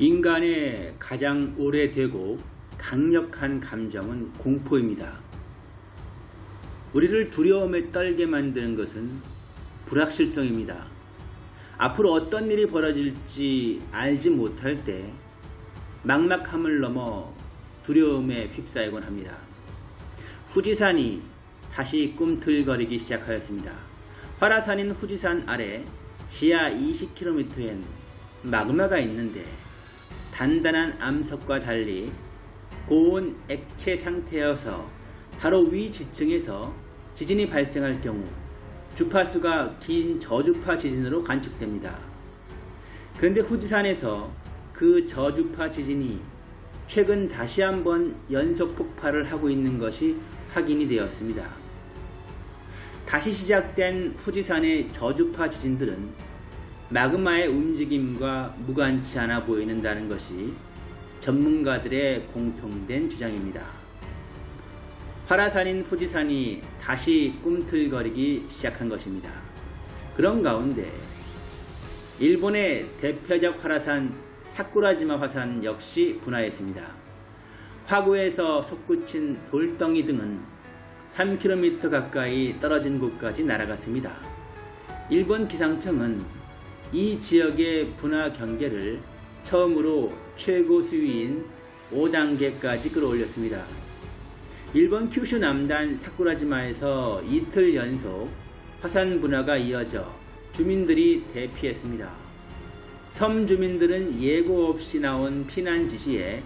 인간의 가장 오래되고 강력한 감정은 공포입니다. 우리를 두려움에 떨게 만드는 것은 불확실성입니다. 앞으로 어떤 일이 벌어질지 알지 못할 때 막막함을 넘어 두려움에 휩싸이곤 합니다. 후지산이 다시 꿈틀거리기 시작하였습니다. 화라산인 후지산 아래 지하 20km엔 마그마가 있는데 단단한 암석과 달리 고온 액체 상태여서 바로 위 지층에서 지진이 발생할 경우 주파수가 긴 저주파 지진으로 관측됩니다. 그런데 후지산에서 그 저주파 지진이 최근 다시 한번 연속 폭발을 하고 있는 것이 확인이 되었습니다. 다시 시작된 후지산의 저주파 지진들은 마그마의 움직임과 무관치 않아 보이는다는 것이 전문가들의 공통된 주장입니다. 화라산인 후지산이 다시 꿈틀거리기 시작한 것입니다. 그런 가운데 일본의 대표적 화라산 사쿠라지마 화산 역시 분화했습니다. 화구에서 솟구친 돌덩이 등은 3km 가까이 떨어진 곳까지 날아갔습니다. 일본 기상청은 이 지역의 분화 경계를 처음으로 최고 수위인 5단계까지 끌어올렸습니다. 일본 큐슈 남단 사쿠라지마에서 이틀 연속 화산 분화가 이어져 주민들이 대피했습니다. 섬 주민들은 예고 없이 나온 피난 지시에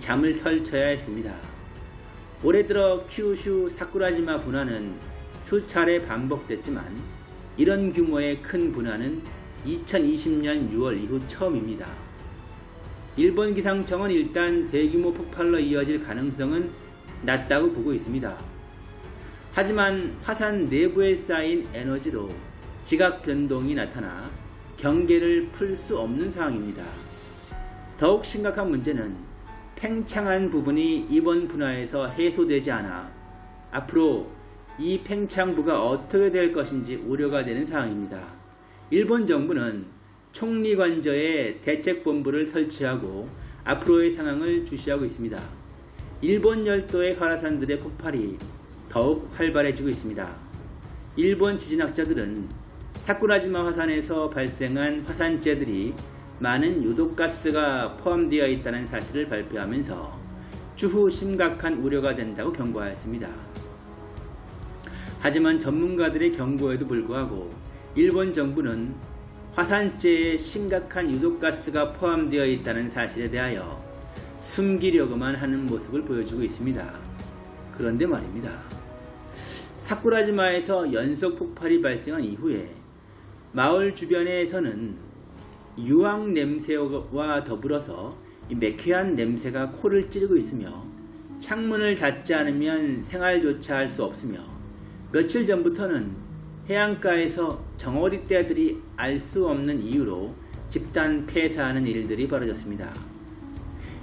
잠을 설쳐야 했습니다. 올해 들어 큐슈 사쿠라지마 분화는 수차례 반복됐지만 이런 규모의 큰 분화는 2020년 6월 이후 처음입니다. 일본 기상청은 일단 대규모 폭발로 이어질 가능성은 낮다고 보고 있습니다. 하지만 화산 내부에 쌓인 에너지로 지각 변동이 나타나 경계를 풀 수 없는 상황입니다. 더욱 심각한 문제는 팽창한 부분이 이번 분화에서 해소되지 않아 앞으로 이 팽창부가 어떻게 될 것인지 우려가 되는 상황입니다. 일본 정부는 총리관저에 대책본부를 설치하고 앞으로의 상황을 주시하고 있습니다. 일본 열도의 화라산들의 폭발이 더욱 활발해지고 있습니다. 일본 지진학자들은 사쿠라지마 화산에서 발생한 화산재들이 많은 유독가스가 포함되어 있다는 사실을 발표하면서 추후 심각한 우려가 된다고 경고하였습니다. 하지만 전문가들의 경고에도 불구하고 일본 정부는 화산재에 심각한 유독가스가 포함되어 있다는 사실에 대하여 숨기려고만 하는 모습을 보여주고 있습니다. 그런데 말입니다. 사쿠라지마에서 연속 폭발이 발생한 이후에 마을 주변에서는 유황 냄새와 더불어서 매캐한 냄새가 코를 찌르고 있으며 창문을 닫지 않으면 생활조차 할 수 없으며 며칠 전부터는 해안가에서 정어리 떼들이 알 수 없는 이유로 집단 폐사하는 일들이 벌어졌습니다.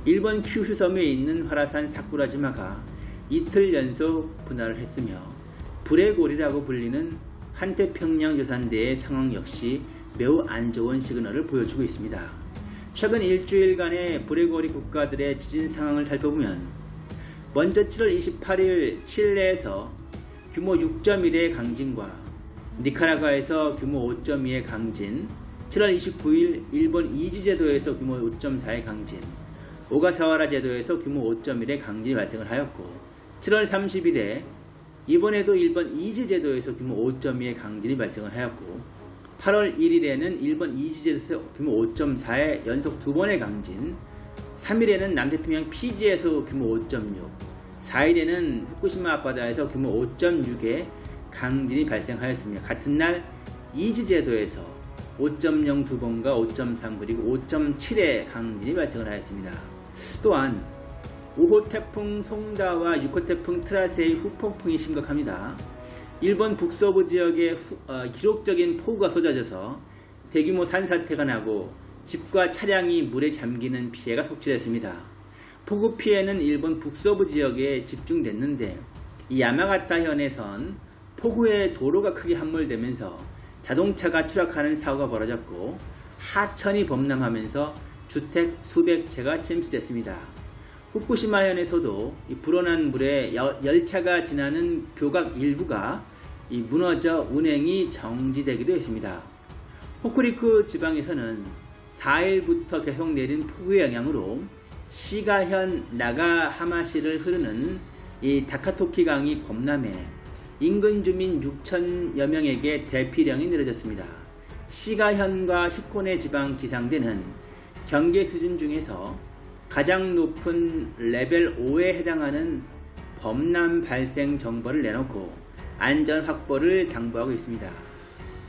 일본 큐슈 섬에 있는 화라산 사쿠라지마가 이틀 연속 분할을 했으며 불의 골이라고 불리는 한태평양 조산대의 상황 역시 매우 안 좋은 시그널을 보여주고 있습니다. 최근 일주일간의 불의 고리 국가들의 지진 상황을 살펴보면 먼저 7월 28일 칠레에서 규모 6.1의 강진과 니카라과에서 규모 5.2의 강진, 7월 29일 일본 이지 제도에서 규모 5.4의 강진, 오가사와라 제도에서 규모 5.1의 강진이 발생을 하였고 7월 30일에 이번에도 일본 이즈 제도에서 규모 5.2의 강진이 발생을 하였고 8월 1일에는 일본 이즈 제도에서 규모 5.4의 연속 두 번의 강진 3일에는 남태평양 피지에서 규모 5.6 4일에는 후쿠시마 앞바다에서 규모 5.6의 강진이 발생하였습니다. 같은 날 이즈 제도에서 5.0 두 번과 5.3 그리고 5.7의 강진이 발생을 하였습니다. 또한 5호 태풍 송다와 6호 태풍 트라세의 후폭풍이 심각합니다. 일본 북서부 지역에 후, 어, 기록적인 폭우가 쏟아져서 대규모 산사태가 나고 집과 차량이 물에 잠기는 피해가 속출했습니다. 폭우 피해는 일본 북서부 지역에 집중됐는데 이 야마가타 현에선 폭우에 도로가 크게 함몰되면서 자동차가 추락하는 사고가 벌어졌고 하천이 범람하면서 주택 수백 채가 침수됐습니다. 후쿠시마현에서도 이 불어난 물에 여- 열차가 지나는 교각 일부가 이 무너져 운행이 정지되기도 했습니다. 호쿠리쿠 지방에서는 4일부터 계속 내린 폭우의 영향으로 시가현 나가하마시를 흐르는 이 다카토키 강이 범람해 인근 주민 6천여 명에게 대피령이 내려졌습니다. 시가현과 히코네 지방 기상대는 경계 수준 중에서 가장 높은 레벨 5에 해당하는 범람 발생 정보를 내놓고 안전 확보를 당부하고 있습니다.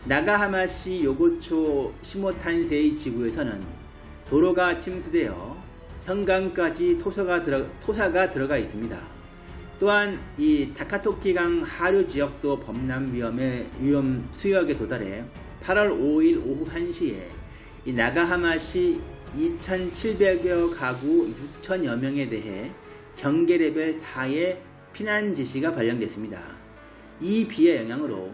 나가하마시 요고초 시모탄세이 지구에서는 도로가 침수되어 현강까지 토사가, 들어, 토사가 들어가 있습니다. 또한 이 다카토키강 하류 지역도 범람 위험의 위험 수역에 도달해 8월 5일 오후 1시에 이 나가하마시 2,700여 가구 6천여 명에 대해 경계 레벨 4의 피난 지시가 발령됐습니다. 이 비의 영향으로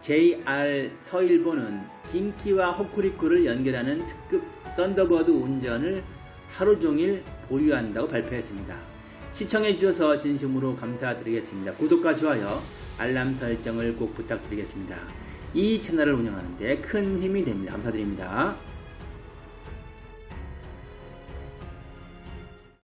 JR 서일본은 긴키와 호쿠리쿠를 연결하는 특급 썬더버드 운전을 하루 종일 보류한다고 발표했습니다. 시청해주셔서 진심으로 감사드리겠습니다. 구독과 좋아요, 알람 설정을 꼭 부탁드리겠습니다. 이 채널을 운영하는데 큰 힘이 됩니다. 감사드립니다.